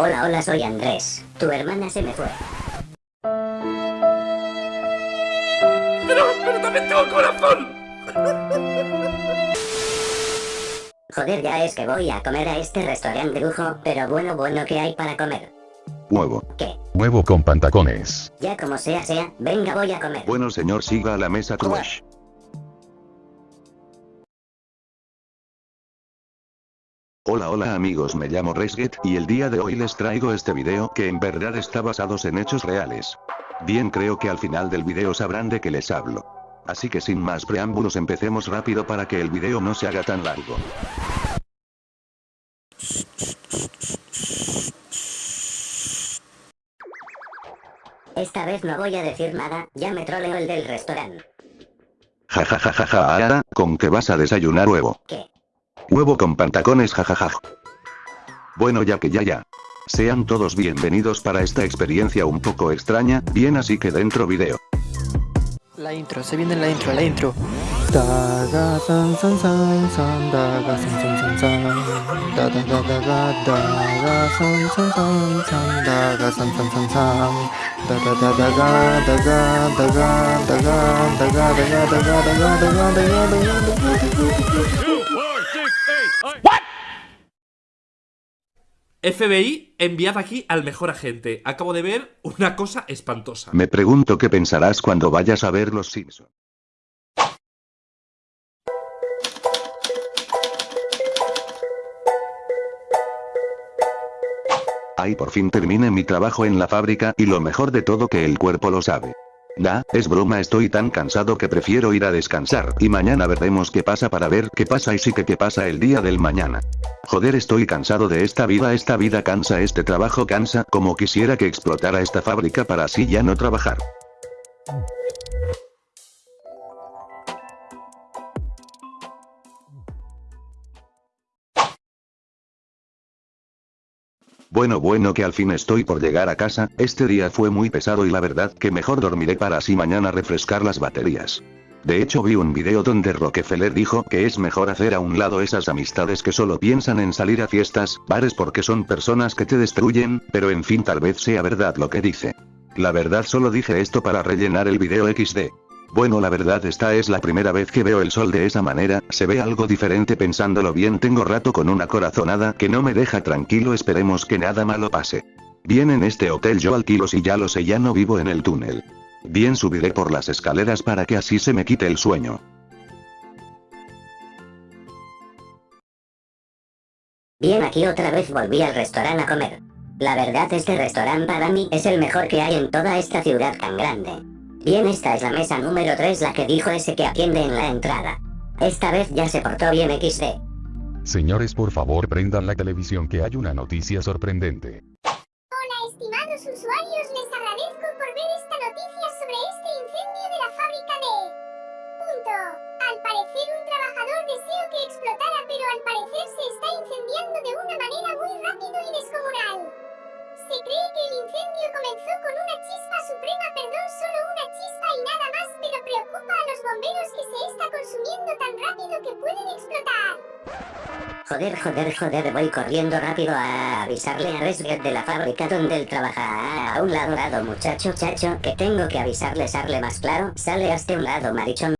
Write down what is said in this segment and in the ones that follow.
Hola, hola, soy Andrés. Tu hermana se me fue. Pero, pero también tengo corazón. Joder, ya es que voy a comer a este restaurante de lujo, pero bueno, bueno, ¿qué hay para comer? Huevo. ¿Qué? Huevo con pantacones. Ya como sea, sea, venga, voy a comer. Bueno señor siga a la mesa crush. Hola hola amigos me llamo Resget y el día de hoy les traigo este video que en verdad está basados en hechos reales. Bien creo que al final del video sabrán de qué les hablo. Así que sin más preámbulos empecemos rápido para que el video no se haga tan largo. Esta vez no voy a decir nada, ya me troleo el del restaurante. Jajajajaja ahora, ¿con qué vas a desayunar huevo? ¿Qué? Huevo con pantacones jajaja. Bueno ya que ya ya. Sean todos bienvenidos para esta experiencia un poco extraña, bien así que dentro video. La intro, se viene la intro, la intro. FBI, enviad aquí al mejor agente. Acabo de ver una cosa espantosa. Me pregunto qué pensarás cuando vayas a ver Los Simpson. Ay por fin terminé mi trabajo en la fábrica y lo mejor de todo que el cuerpo lo sabe. Da, es broma estoy tan cansado que prefiero ir a descansar y mañana veremos qué pasa para ver qué pasa y sí que qué pasa el día del mañana. Joder estoy cansado de esta vida esta vida cansa este trabajo cansa como quisiera que explotara esta fábrica para así ya no trabajar. Bueno bueno que al fin estoy por llegar a casa, este día fue muy pesado y la verdad que mejor dormiré para así mañana refrescar las baterías. De hecho vi un video donde Rockefeller dijo que es mejor hacer a un lado esas amistades que solo piensan en salir a fiestas, bares porque son personas que te destruyen, pero en fin tal vez sea verdad lo que dice. La verdad solo dije esto para rellenar el video XD. Bueno la verdad esta es la primera vez que veo el sol de esa manera, se ve algo diferente pensándolo bien tengo rato con una corazonada que no me deja tranquilo esperemos que nada malo pase. Bien en este hotel yo alquilo si ya lo sé ya no vivo en el túnel. Bien subiré por las escaleras para que así se me quite el sueño. Bien aquí otra vez volví al restaurante a comer. La verdad este restaurante para mí es el mejor que hay en toda esta ciudad tan grande. Bien esta es la mesa número 3 la que dijo ese que atiende en la entrada. Esta vez ya se portó bien XD. Señores por favor prendan la televisión que hay una noticia sorprendente. Joder, joder, joder, voy corriendo rápido a avisarle a Resget de la fábrica donde él trabaja. A un lado, lado, muchacho, chacho, que tengo que avisarle, sarle más claro, sale hasta un lado, marichón.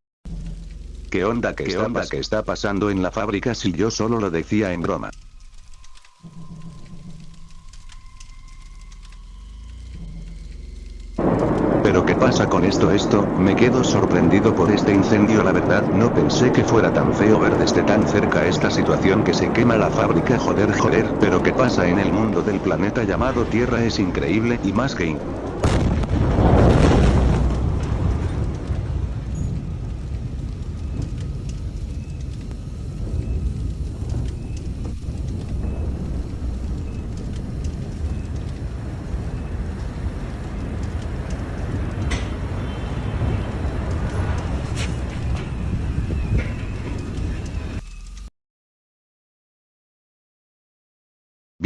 ¿Qué onda que está, onda que está pasando en la fábrica si yo solo lo decía en broma? Pasa con esto esto, me quedo sorprendido por este incendio la verdad no pensé que fuera tan feo ver desde tan cerca esta situación que se quema la fábrica joder joder, pero qué pasa en el mundo del planeta llamado Tierra es increíble y más que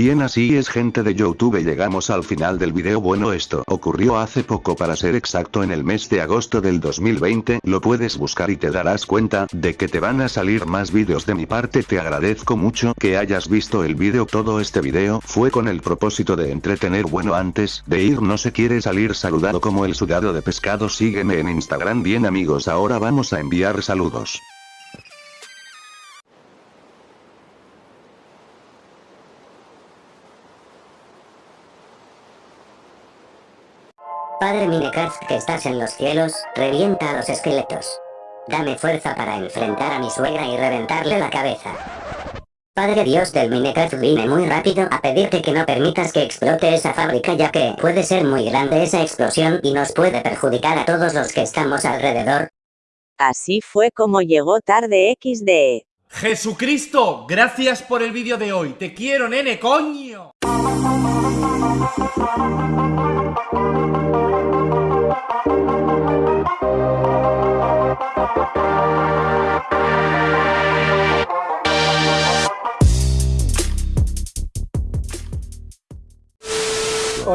Bien así es gente de Youtube llegamos al final del video. Bueno esto ocurrió hace poco para ser exacto en el mes de agosto del 2020 lo puedes buscar y te darás cuenta de que te van a salir más vídeos de mi parte. Te agradezco mucho que hayas visto el video. Todo este video fue con el propósito de entretener. Bueno antes de ir no se quiere salir saludado como el sudado de pescado. Sígueme en Instagram bien amigos. Ahora vamos a enviar saludos. Padre Minecraft que estás en los cielos, revienta a los esqueletos. Dame fuerza para enfrentar a mi suegra y reventarle la cabeza. Padre Dios del Minecraft vine muy rápido a pedirte que no permitas que explote esa fábrica ya que puede ser muy grande esa explosión y nos puede perjudicar a todos los que estamos alrededor. Así fue como llegó tarde XD. Jesucristo, gracias por el vídeo de hoy. Te quiero, nene, coño.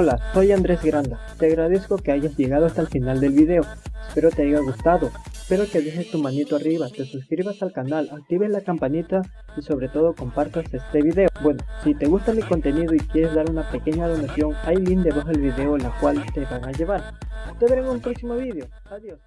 Hola, soy Andrés Granda. Te agradezco que hayas llegado hasta el final del video. Espero te haya gustado. Espero que dejes tu manito arriba, te suscribas al canal, actives la campanita y sobre todo compartas este video. Bueno, si te gusta mi contenido y quieres dar una pequeña donación, hay link debajo del video la cual te van a llevar. Te veré en un próximo video. Adiós.